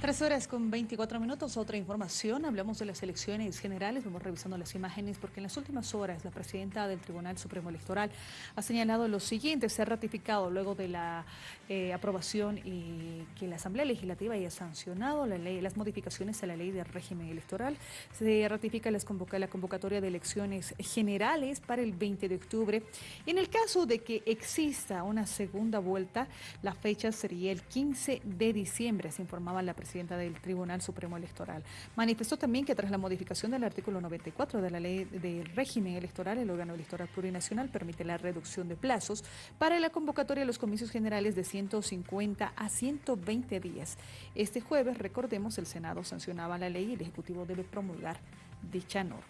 Tres horas con 24 minutos, otra información, hablamos de las elecciones generales, vamos revisando las imágenes porque en las últimas horas la presidenta del Tribunal Supremo Electoral ha señalado lo siguiente, se ha ratificado luego de la eh, aprobación y que la Asamblea Legislativa haya sancionado la ley, las modificaciones a la ley de régimen electoral, se ratifica la convocatoria de elecciones generales para el 20 de octubre. En el caso de que exista una segunda vuelta, la fecha sería el 15 de diciembre, se informaba la presidenta presidenta del Tribunal Supremo Electoral. Manifestó también que tras la modificación del artículo 94 de la ley del régimen electoral, el órgano electoral plurinacional permite la reducción de plazos para la convocatoria de los comicios generales de 150 a 120 días. Este jueves, recordemos, el Senado sancionaba la ley y el Ejecutivo debe promulgar dicha norma.